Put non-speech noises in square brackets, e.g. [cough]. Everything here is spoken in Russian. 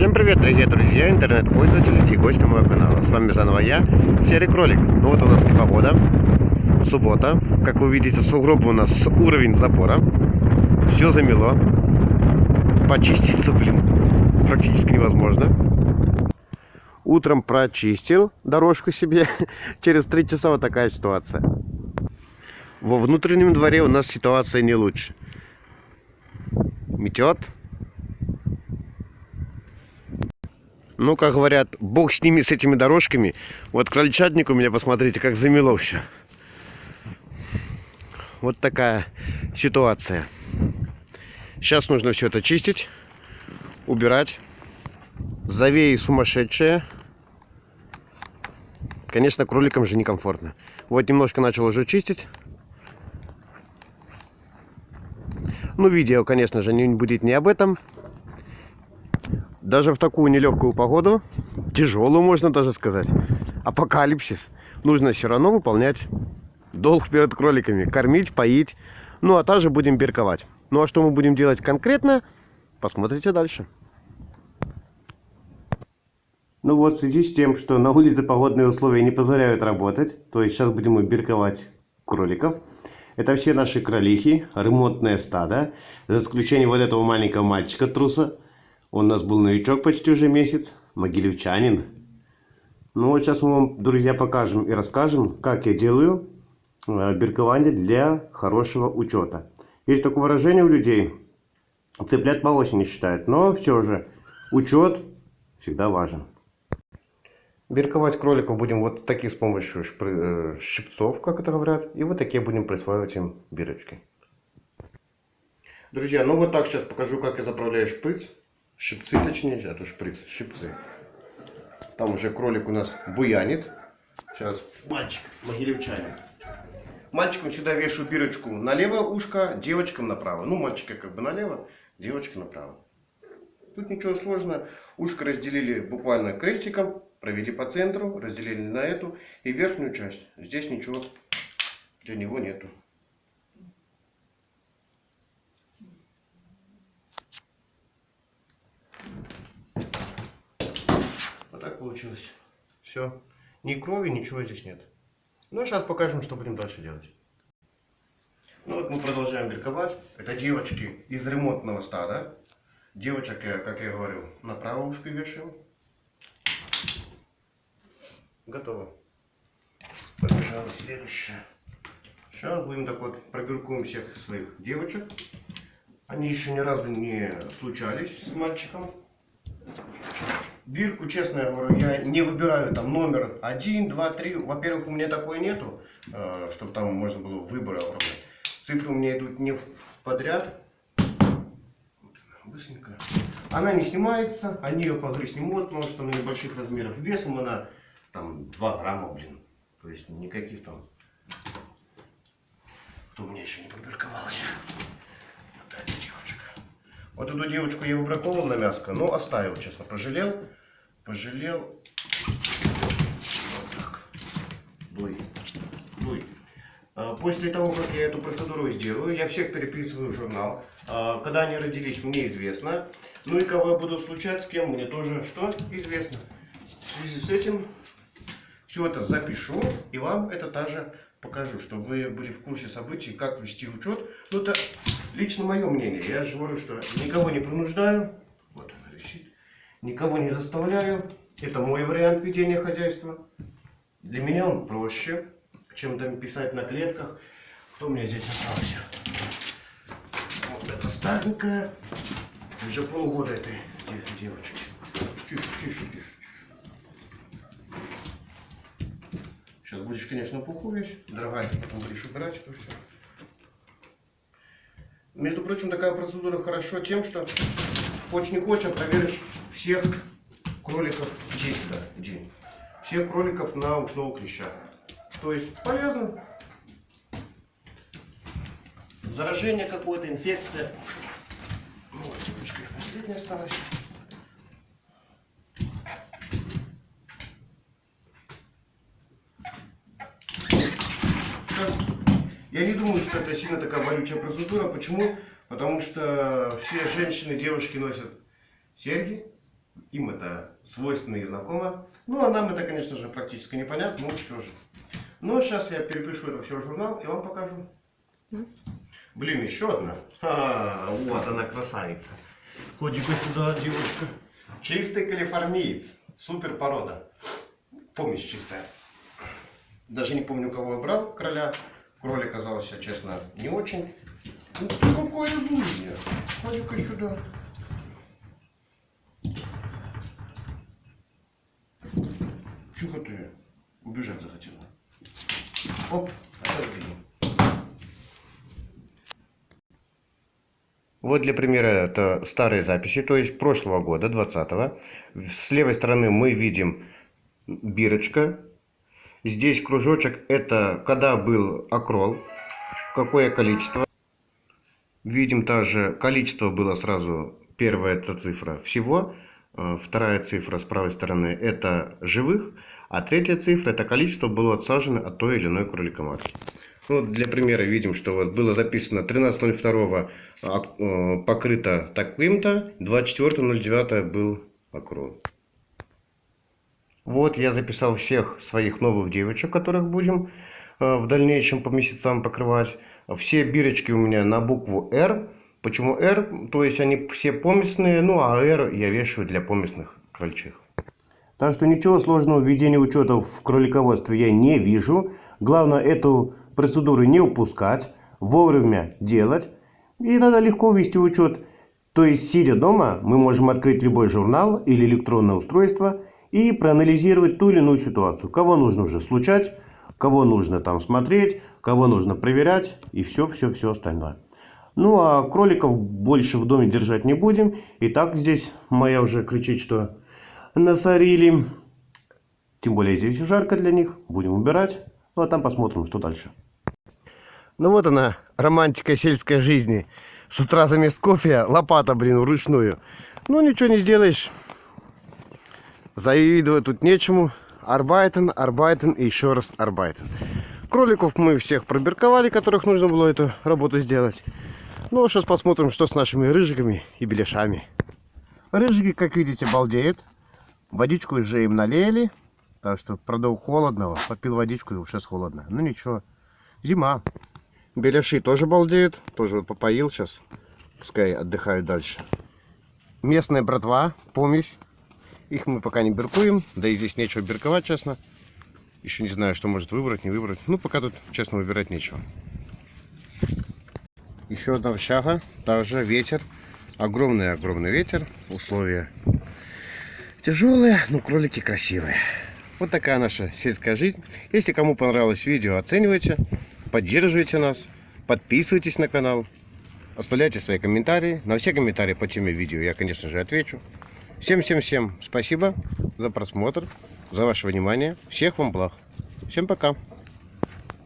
Всем привет, дорогие друзья, интернет-пользователи и гости моего канала. С вами заново я, Серый Кролик. Ну вот у нас непогода, суббота. Как вы видите, сугробы у нас уровень запора. Все замело. Почиститься, блин, практически невозможно. Утром прочистил дорожку себе. [laughs] Через три часа вот такая ситуация. Во внутреннем дворе у нас ситуация не лучше. Метет, Ну, как говорят, бог с ними, с этими дорожками. Вот крольчатник у меня, посмотрите, как замело все. Вот такая ситуация. Сейчас нужно все это чистить, убирать. Завеи сумасшедшие. Конечно, кроликам же некомфортно. Вот немножко начал уже чистить. Ну, видео, конечно же, не будет не об этом даже в такую нелегкую погоду, тяжелую можно даже сказать, апокалипсис, нужно все равно выполнять долг перед кроликами, кормить, поить, ну а также будем берковать. Ну а что мы будем делать конкретно, посмотрите дальше. Ну вот, в связи с тем, что на улице погодные условия не позволяют работать, то есть сейчас будем берковать кроликов. Это все наши кролихи, ремонтное стадо, за исключением вот этого маленького мальчика труса, он у нас был новичок почти уже месяц, могилевчанин. Ну вот сейчас мы вам, друзья, покажем и расскажем, как я делаю э, биркование для хорошего учета. Есть такое выражение у людей, цыплят по осени считают, но все же учет всегда важен. Бирковать кроликов будем вот таких с помощью э, щипцов, как это говорят, и вот такие будем присваивать им бирочки. Друзья, ну вот так сейчас покажу, как я заправляю шприц. Щипцы, точнее, а то шприц, щипцы. Там уже кролик у нас буянит. Сейчас мальчик, могилевчанин. Мальчикам сюда вешаю бирочку на левое ушко, девочкам направо. Ну, мальчика как бы налево, девочка направо. Тут ничего сложного. Ушко разделили буквально крестиком, провели по центру, разделили на эту и верхнюю часть. Здесь ничего для него нету. Получилось. Все. Ни крови, ничего здесь нет. Ну, сейчас покажем, что будем дальше делать. Ну, вот мы продолжаем берковать. Это девочки из ремонтного стада. Девочек, как я говорил, на правое ушко вешаем. Готово. Побежала следующее. Сейчас будем так вот пробиркуем всех своих девочек. Они еще ни разу не случались с мальчиком. Бирку, честно говорю, я не выбираю там номер 1, 2, 3. Во-первых, у меня такой нету, э, чтобы там можно было выбор оформлять. Цифры у меня идут не подряд. Быстренько. Она не снимается, они ее погрызть не могут, потому что она небольших размеров. Весом она там 2 грамма, блин. То есть никаких там... Кто у меня еще не побирковалась. Вот эта девочка. Вот эту девочку я выбраковал на мяско, но оставил, честно, пожалел пожалел. Вот так. Дуй. Дуй. А, после того, как я эту процедуру сделаю, я всех переписываю в журнал. А, когда они родились, мне известно. Ну и кого я буду случать, с кем мне тоже что известно. В связи с этим все это запишу и вам это также покажу, чтобы вы были в курсе событий, как вести учет. Ну это лично мое мнение. Я же говорю, что никого не принуждаю. Никого не заставляю. Это мой вариант ведения хозяйства. Для меня он проще, чем там писать на клетках. Кто у меня здесь остался? Вот это старенькая. Уже полгода этой девочки. Тише, тише, тише, тише. Сейчас будешь, конечно, пуху весь. Дорогая, будешь убирать это все. Между прочим, такая процедура хорошо тем, что хочешь не хочешь, проверишь всех кроликов здесь, да, день. Всех кроликов на ушного клеща. То есть полезно. Заражение какое-то, инфекция. Ну, вот, девочка, последняя осталась. Я не думаю, что это сильно такая болючая процедура. Почему? Потому что все женщины, девушки носят серьги, Им это свойственно и знакомо. Ну, а нам это, конечно же, практически непонятно, но все же. Но сейчас я перепишу это все в журнал и вам покажу. Блин, еще одна. А, вот она красавица. Ходи-ка сюда, девочка. Чистый калифорниец. Супер порода. Помесь чистая. Даже не помню, кого я брал, короля. Кролик оказался, честно, не очень. Ух ты, какое злыдня. Ходи-ка сюда. Чего ты убежать захотела? Оп, отодвинем. Вот для примера это старые записи, то есть прошлого года, 20-го. С левой стороны мы видим бирочка. Здесь кружочек, это когда был окрол, какое количество. Видим также, количество было сразу, первая эта цифра всего. Э, Вторая цифра с правой стороны это живых, а третья цифра это количество было отсажено от той или иной кроликоматки. Ну, для примера видим, что вот было записано 13.02 а, э, покрыто таким-то, 24.09 был окрол. Вот я записал всех своих новых девочек, которых будем э, в дальнейшем по месяцам покрывать. Все бирочки у меня на букву R. Почему R? То есть они все поместные, ну а R я вешаю для поместных крольчих. Так что ничего сложного в ведении учетов в кролиководстве я не вижу. Главное эту процедуру не упускать, вовремя делать. И тогда легко вести учет. То есть, сидя дома, мы можем открыть любой журнал или электронное устройство и проанализировать ту или иную ситуацию. Кого нужно уже случать, кого нужно там смотреть, кого нужно проверять и все-все-все остальное. Ну а кроликов больше в доме держать не будем. И так здесь моя уже кричит, что насорили. Тем более здесь жарко для них. Будем убирать. Ну а там посмотрим, что дальше. Ну вот она, романтика сельской жизни. С утра заместо кофе лопата, блин, вручную. Ну ничего не сделаешь. Завидовать тут нечему. Арбайтен, Арбайтен и еще раз Арбайтен. Кроликов мы всех пробирковали, которых нужно было эту работу сделать. Ну, сейчас посмотрим, что с нашими рыжиками и беляшами. Рыжики, как видите, балдеют. Водичку уже им налили. Так что, правда, холодного. Попил водичку, и уже холодно. Ну, ничего. Зима. Беляши тоже балдеют. Тоже вот попоил сейчас. Пускай отдыхают дальше. Местная братва, помесь. Их мы пока не биркуем. Да и здесь нечего бирковать, честно. Еще не знаю, что может выбрать, не выбрать. Ну, пока тут, честно, выбирать нечего. Еще одна общага. Также ветер. Огромный-огромный ветер. Условия тяжелые, но кролики красивые. Вот такая наша сельская жизнь. Если кому понравилось видео, оценивайте, поддерживайте нас, подписывайтесь на канал, оставляйте свои комментарии. На все комментарии по теме видео я, конечно же, отвечу. Всем-всем-всем спасибо за просмотр, за ваше внимание. Всех вам благ. Всем пока.